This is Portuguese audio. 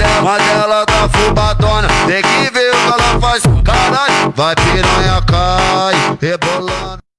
dela, mas ela tá fubadona. Tem que ver o que ela faz, caralho. Vai piranha, cai, rebolando.